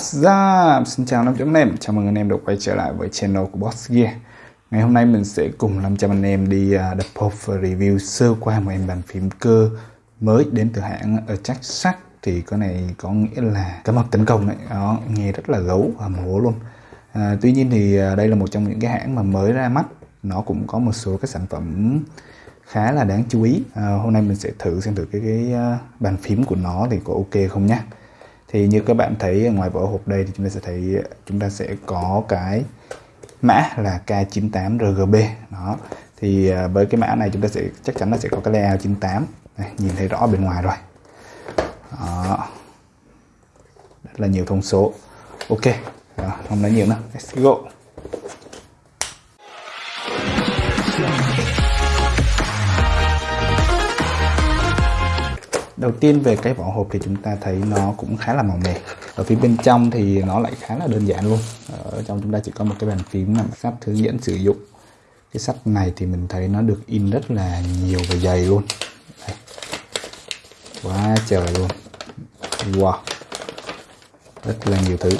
What's up? Xin chào 500 anh em, chào mừng anh em đã quay trở lại với channel của Boss Gear. Ngày hôm nay mình sẽ cùng 500 anh em đi à, đập hộp và review sơ qua một em bàn phím cơ mới đến từ hãng Attack Thì cái này có nghĩa là cái mập tấn công đấy, đó, nghe rất là gấu và mổ luôn. À, Tuy nhiên thì à, đây là một trong những cái hãng mà mới ra mắt. Nó cũng có một số cái sản phẩm khá là đáng chú ý. À, Hôm nay mình sẽ thử xem thử cái, cái à, bàn phím của nó thì có ok không nhé thì như các bạn thấy ngoài vỏ hộp đây thì chúng ta sẽ thấy chúng ta sẽ có cái mã là K98RGB đó. Thì à, với cái mã này chúng ta sẽ chắc chắn là sẽ có cái layout 98 này, nhìn thấy rõ bên ngoài rồi. Đó. rất là nhiều thông số. Ok đó, không nói nhiều nữa. Let's go. Đầu tiên về cái vỏ hộp thì chúng ta thấy nó cũng khá là màu mè. Ở phía bên trong thì nó lại khá là đơn giản luôn. Ở trong chúng ta chỉ có một cái bàn phím nằm sắp hướng dẫn sử dụng. Cái sắt này thì mình thấy nó được in rất là nhiều và dày luôn. Đây. quá trời luôn. Wow. Rất là nhiều thứ.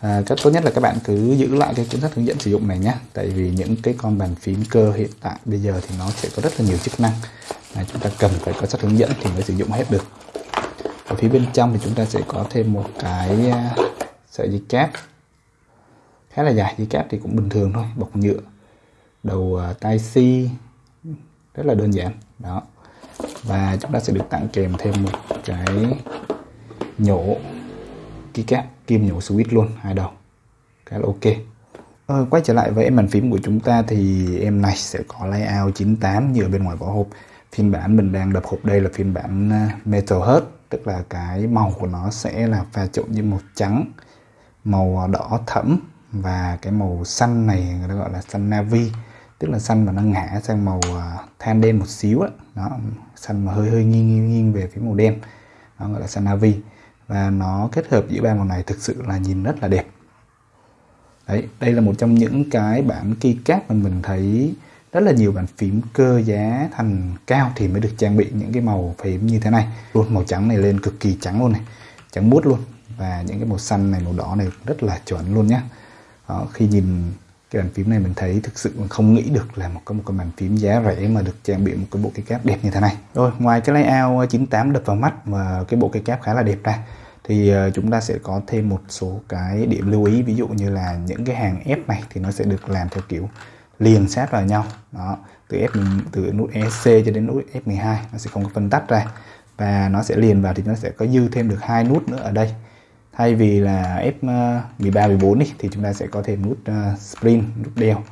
À, cách tốt nhất là các bạn cứ giữ lại cái cuốn sách hướng dẫn sử dụng này nhé tại vì những cái con bàn phím cơ hiện tại bây giờ thì nó sẽ có rất là nhiều chức năng. Đấy, chúng ta cần phải có sách hướng dẫn thì mới sử dụng hết được. Ở phía bên trong thì chúng ta sẽ có thêm một cái à, sợi dây cáp khá là dài dây cáp thì cũng bình thường thôi bọc nhựa. Đầu à, tai si rất là đơn giản đó. Và chúng ta sẽ được tặng kèm thêm một cái nhổ keycap kim nhổ switch luôn hai đầu. Khá là ok. Ờ, quay trở lại với em bàn phím của chúng ta thì em này sẽ có layout 98 như ở bên ngoài vỏ hộp phiên bản mình đang đập hộp đây là phiên bản à, Metal hết tức là cái màu của nó sẽ là pha trộn với màu trắng màu đỏ thẫm và cái màu xanh này người ta gọi là xanh navy tức là xanh mà nó ngã sang màu à, than đen một xíu đó, đó xanh mà hơi hơi nghiêng nghiêng, nghiêng về phía màu đen nó gọi là xanh navy. Và nó kết hợp giữa ba màu này thực sự là nhìn rất là đẹp. Đấy đây là một trong những cái bản keycap mà mình thấy rất là nhiều bàn phím cơ giá thành cao thì mới được trang bị những cái màu phím như thế này. Luôn màu trắng này lên cực kỳ trắng luôn này. Trắng mút luôn. Và những cái màu xanh này màu đỏ này rất là chuẩn luôn nhá. Đó, khi nhìn cái bàn phím này mình thấy thực sự mình không nghĩ được là một cái một cái bàn phím giá rẻ mà được trang bị một cái bộ cây cáp đẹp như thế này. Rồi ngoài cái layout 98 đập vào mắt và cái bộ cây cáp khá là đẹp ra thì ờ, chúng ta sẽ có thêm một số cái điểm lưu ý. Ví dụ như là những cái hàng ép này thì nó sẽ được làm theo kiểu liền sát vào nhau. Đó từ F từ nút EC cho đến nút F12 nó sẽ không có phân tách ra. Và nó sẽ liền vào thì nó sẽ có dư thêm được hai nút nữa ở đây. Thay vì là F13 14 đi thì chúng ta sẽ có thêm nút uh, sprint nút đeo.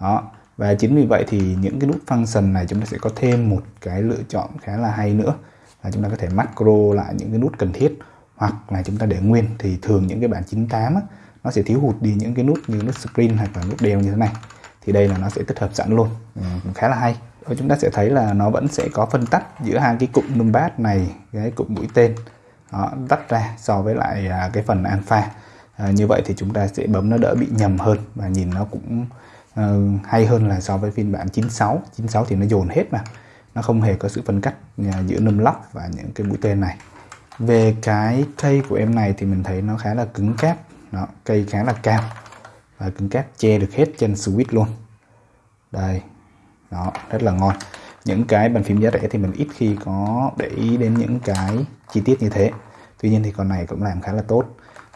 Đó và chính vì vậy thì những cái nút function này chúng ta sẽ có thêm một cái lựa chọn khá là hay nữa là chúng ta có thể macro lại những cái nút cần thiết. Hoặc là chúng ta để nguyên thì thường những cái bản 98 á, nó sẽ thiếu hụt đi những cái nút như nút sprint hoặc là nút đeo như thế này thì đây là nó sẽ tích hợp sẵn luôn. Ừ, cũng khá là hay. Và chúng ta sẽ thấy là nó vẫn sẽ có phân tách giữa hai cái cụm numpad này cái cụm mũi tên. Đó, tách ra so với lại à, cái phần alpha. À, như vậy thì chúng ta sẽ bấm nó đỡ bị nhầm hơn và nhìn nó cũng uh, hay hơn là so với phiên bản 96 96 thì nó dồn hết mà. Nó không hề có sự phân cách à, giữa num lock và những cái mũi tên này. Về cái cây của em này thì mình thấy nó khá là cứng cáp. Nó cây khá là cao và cứng cáp che được hết trên switch luôn. Đây, đó, rất là ngon. Những cái bàn phím giá rẻ thì mình ít khi có để ý đến những cái chi tiết như thế. Tuy nhiên thì con này cũng làm khá là tốt.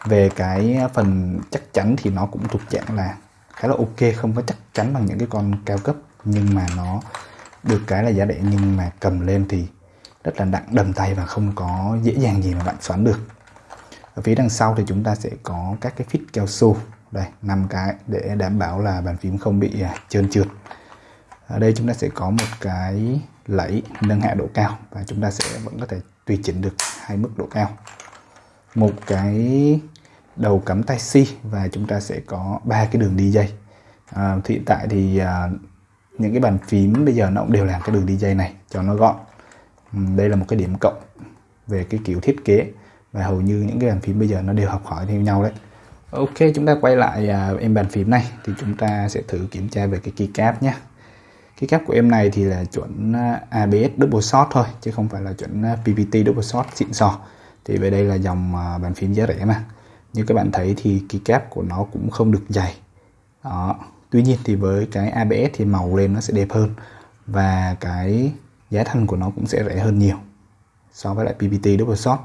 Về cái phần chắc chắn thì nó cũng thuộc dạng là khá là ok, không có chắc chắn bằng những cái con cao cấp, nhưng mà nó được cái là giá rẻ, nhưng mà cầm lên thì rất là nặng, đầm tay và không có dễ dàng gì mà bạn xoắn được. Ở phía đằng sau thì chúng ta sẽ có các cái phít cao su đây năm cái để đảm bảo là bàn phím không bị à, trơn trượt. Ở đây chúng ta sẽ có một cái lẫy nâng hạ độ cao và chúng ta sẽ vẫn có thể tùy chỉnh được hai mức độ cao. Một cái đầu cắm tai C và chúng ta sẽ có ba cái đường đi dây. À, hiện tại thì à, những cái bàn phím bây giờ nó cũng đều làm cái đường đi dây này cho nó gọn. Đây là một cái điểm cộng về cái kiểu thiết kế và hầu như những cái bàn phím bây giờ nó đều học hỏi theo nhau đấy. Ok chúng ta quay lại uh, em bàn phím này. Thì chúng ta sẽ thử kiểm tra về cái keycap nhé. Keycap của em này thì là chuẩn à, ABS double shot thôi chứ không phải là chuẩn à, PPT double shot xịn sò. Thì về đây là dòng uh, bàn phím giá rẻ mà. Như các bạn thấy thì keycap của nó cũng không được dày. Đó. Tuy nhiên thì với cái ABS thì màu lên nó sẽ đẹp hơn. Và cái giá thành của nó cũng sẽ rẻ hơn nhiều so với lại PPT double shot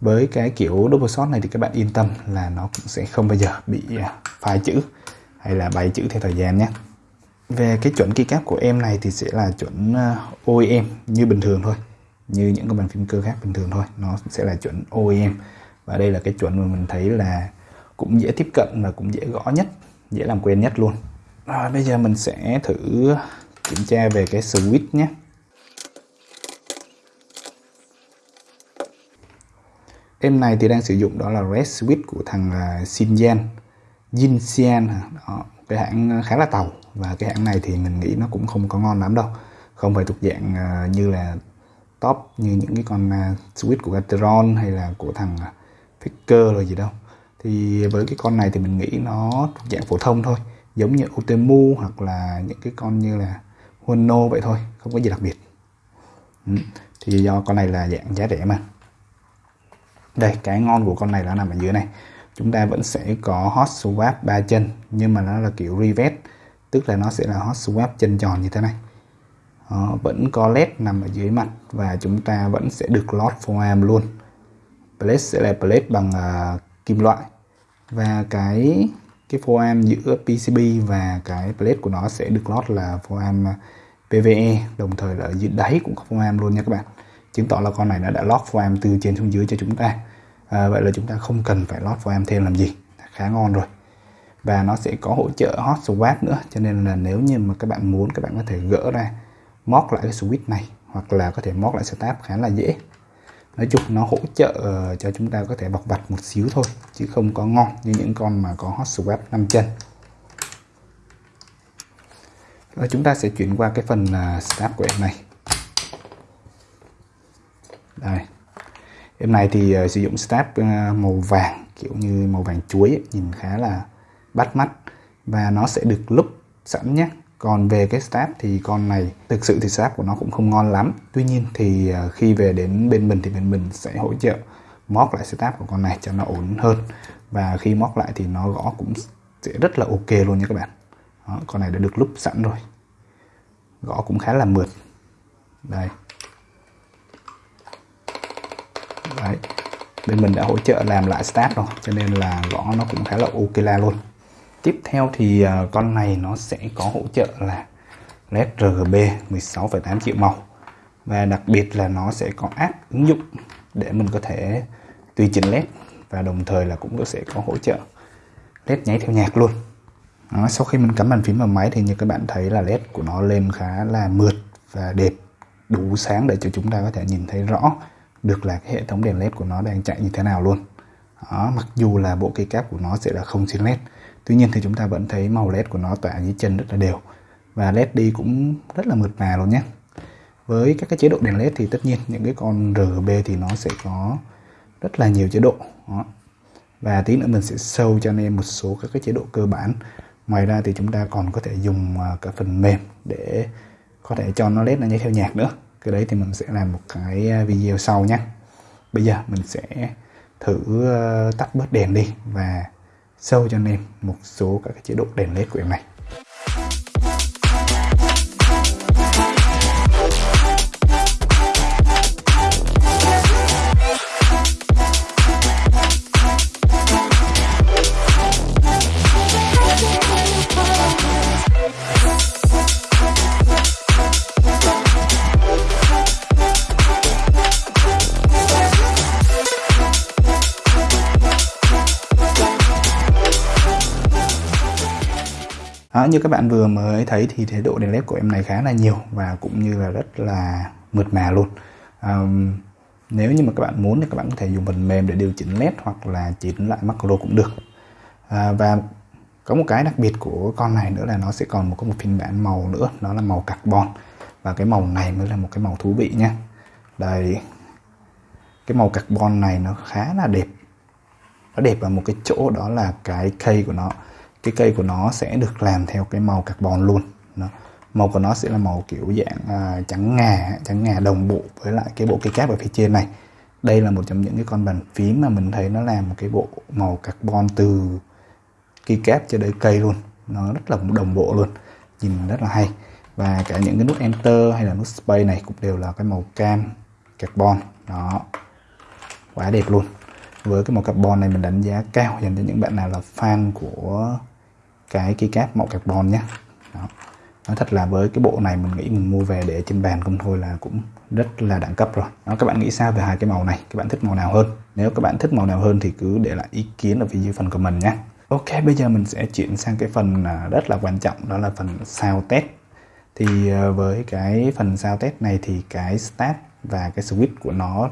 với cái kiểu double shot này thì các bạn yên tâm là nó cũng sẽ không bao giờ bị à, phai chữ hay là bay chữ theo thời gian nhé. Về cái chuẩn keycap của em này thì sẽ là chuẩn à, OEM như bình thường thôi, như những cái bàn phím cơ khác bình thường thôi. Nó sẽ là chuẩn OEM và đây là cái chuẩn mà mình thấy là cũng dễ tiếp cận và cũng dễ gõ nhất, dễ làm quen nhất luôn. Rồi bây giờ mình sẽ thử kiểm tra về cái switch nhé. Em này thì đang sử dụng đó là red switch của thằng à, Xinjiang. Jinxian đó, cái hãng à, khá là tàu. Và cái hãng này thì mình nghĩ nó cũng không có ngon lắm đâu. Không phải thuộc dạng à, như là top như những cái con switch của Gateron hay là của thằng Faker rồi gì đâu. Thì với cái con này thì mình nghĩ nó thuộc dạng phổ thông thôi. Giống như Otemu hoặc là những cái con như là Huano vậy thôi. Không có gì đặc biệt. Ừ. thì do con này là dạng giá rẻ mà đây cái ngon của con này là nằm ở dưới này. Chúng ta vẫn sẽ có hot swap ba chân nhưng mà nó là kiểu rivet tức là nó sẽ là hot swap chân tròn như thế này. Đó, vẫn có led nằm ở dưới mặt và chúng ta vẫn sẽ được lót foam luôn. Plate sẽ là plate bằng uh, kim loại. Và cái cái foam giữa PCB và cái plate của nó sẽ được lót là foam à, PVE đồng thời là ở dưới đáy cũng có foam luôn nha các bạn chứng tỏ là con này nó đã lót foam từ trên xuống dưới cho chúng ta. À, vậy là chúng ta không cần phải lót foam thêm làm gì. Khá ngon rồi. Và nó sẽ có hỗ trợ hot swap nữa. Cho nên là nếu như mà các bạn muốn các bạn có thể gỡ ra móc lại cái switch này hoặc là có thể móc lại setup khá là dễ. Nói chung nó hỗ trợ ờ, cho chúng ta có thể bọc vặt một xíu thôi chứ không có ngon như những con mà có hot swap 5 chân. Rồi chúng ta sẽ chuyển qua cái phần ờ, uh, start của em này đây. Em này thì uh, sử dụng step uh, ờ, màu vàng kiểu như màu vàng chuối ấy, nhìn khá là bắt mắt. Và nó sẽ được lúc sẵn nhé. Còn về cái start thì con này thực sự thì start của nó cũng không ngon lắm. Tuy nhiên thì ờ, khi về đến bên mình thì bên mình sẽ hỗ trợ móc lại setup của con này cho nó ổn hơn. Và khi móc lại thì nó gõ cũng sẽ rất là ok luôn nha các bạn. Đó, con này đã được lúc sẵn rồi. Gõ cũng khá là mượt. Đây. Đấy. Bên mình đã hỗ trợ làm lại start rồi cho nên là gõ nó cũng khá là ok la luôn. Tiếp theo thì à, con này nó sẽ có hỗ trợ là led RGB 16,8 triệu màu. Và đặc biệt là nó sẽ có app ứng dụng để mình có thể tùy chỉnh led và đồng thời là cũng sẽ có hỗ trợ led nháy theo nhạc luôn. Đó, sau khi mình cắm bàn phím vào máy thì như các bạn thấy là led của nó lên khá là mượt và đẹp đủ sáng để cho chúng ta có thể nhìn thấy rõ được là cái hệ thống đèn led của nó đang chạy như thế nào luôn. Đó, mặc dù là bộ cây cáp của nó sẽ là không xuyên led tuy nhiên thì chúng ta vẫn thấy màu led của nó tỏa dưới chân rất là đều. Và led đi cũng rất là mượt mà luôn nhé. Với các cái chế độ đèn led thì tất nhiên những cái con RGB thì nó sẽ có rất là nhiều chế độ. Đó. và tí nữa mình sẽ sâu cho anh em một số các cái chế độ cơ bản. Ngoài ra thì chúng ta còn có thể dùng à, cả phần mềm để có thể cho nó led nó nhảy theo nhạc nữa cái đấy thì mình sẽ làm một cái à, video sau nhé bây giờ mình sẽ thử à, tắt bớt đèn đi và sâu cho anh em một số các cái chế độ đèn led của em này. Đó, như các bạn vừa mới thấy thì chế độ đèn led của em này khá là nhiều và cũng như là rất là mượt mà luôn. Um, nếu như mà các bạn muốn thì các bạn có thể dùng phần mềm để điều chỉnh led hoặc là chỉnh lại macro cũng được. À, và có một cái đặc biệt của con này nữa là nó sẽ còn một có một phiên bản màu nữa đó là màu carbon. Và cái màu này mới là một cái màu thú vị nha. Đây cái màu carbon này nó khá là đẹp. Nó đẹp ở một cái chỗ đó là cái cây của nó cái cây của nó sẽ được làm theo cái màu carbon luôn. Đó. màu của nó sẽ là màu kiểu dạng à, trắng ngà trắng ngà đồng bộ với lại cái bộ cây cáp ở phía trên này. Đây là một trong những cái con bàn phím mà mình thấy nó làm một cái bộ màu carbon từ cây cáp cho đến cây luôn. Nó rất là đồng bộ luôn nhìn rất là hay. Và cả những cái nút enter hay là nút space này cũng đều là cái màu cam carbon. Đó. Quá đẹp luôn. Với cái màu carbon này mình đánh giá cao dành cho những bạn nào là fan của cái keycap màu carbon nhé. Đó. nói thật là với cái bộ này mình nghĩ mình mua về để trên bàn không thôi là cũng rất là đẳng cấp rồi. Đó các bạn nghĩ sao về hai cái màu này? Các bạn thích màu nào hơn? Nếu các bạn thích màu nào hơn thì cứ để lại ý kiến ở phía dưới phần của mình nhé. Ok, bây giờ mình sẽ chuyển sang cái phần à, rất là quan trọng đó là phần sao test. Thì à, với cái phần sao test này thì cái start và cái switch của nó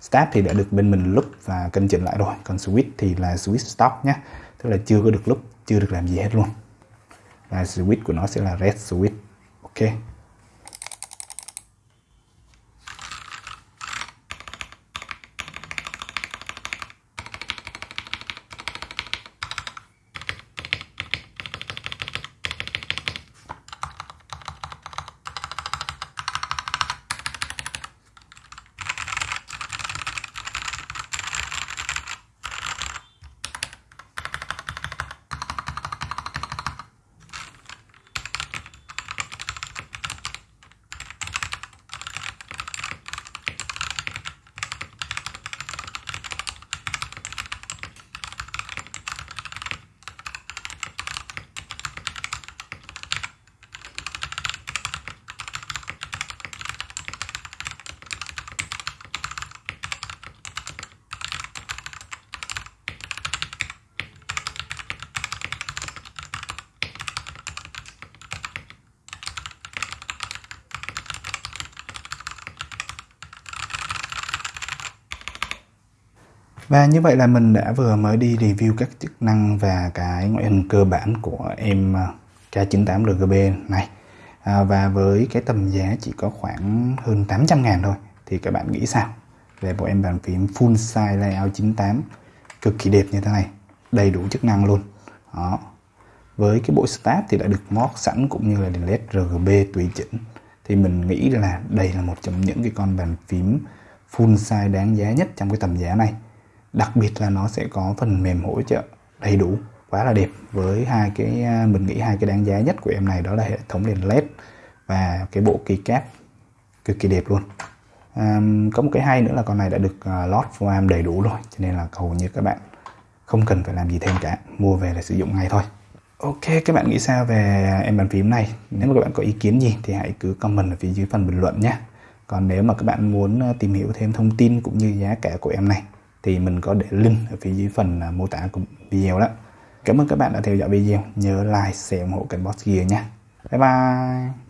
start thì đã được bên mình lúc và cân chỉnh lại rồi, còn switch thì là switch stop nhé. Tức là chưa có được lúc, chưa được làm gì hết luôn. Và switch của nó sẽ là red switch. Ok. Và như vậy là mình đã vừa mới đi review các chức năng và cái ngoại hình cơ bản của em à, K98 RGB này. À, Và với cái tầm giá chỉ có khoảng hơn 800 ngàn thôi Thì các bạn nghĩ sao về bộ em bàn phím full size layout 98 cực kỳ đẹp như thế này Đầy đủ chức năng luôn. Đó. Với cái bộ start thì đã được mod sẵn cũng như là đèn led RGB tùy chỉnh. Thì mình nghĩ là đây là một trong những cái con bàn phím full size đáng giá nhất trong cái tầm giá này đặc biệt là nó sẽ có phần mềm hỗ trợ đầy đủ quá là đẹp. Với hai cái à, mình nghĩ hai cái đáng giá nhất của em này đó là hệ thống đèn led và cái bộ keycap cực kỳ đẹp luôn. À, có một cái hay nữa là con này đã được à, lót foam đầy đủ rồi cho nên là hầu như các bạn không cần phải làm gì thêm cả mua về là sử dụng ngay thôi. Ok các bạn nghĩ sao về em bàn phím này? Nếu mà các bạn có ý kiến gì thì hãy cứ comment ở phía dưới phần bình luận nhé. Còn nếu mà các bạn muốn à, tìm hiểu thêm thông tin cũng như giá cả của em này thì mình có để link ở phía dưới phần à, mô tả của video đó. Cảm ơn các bạn đã theo dõi video. Nhớ like, share ủng hộ kênh Boss Gear nha. Bye bye.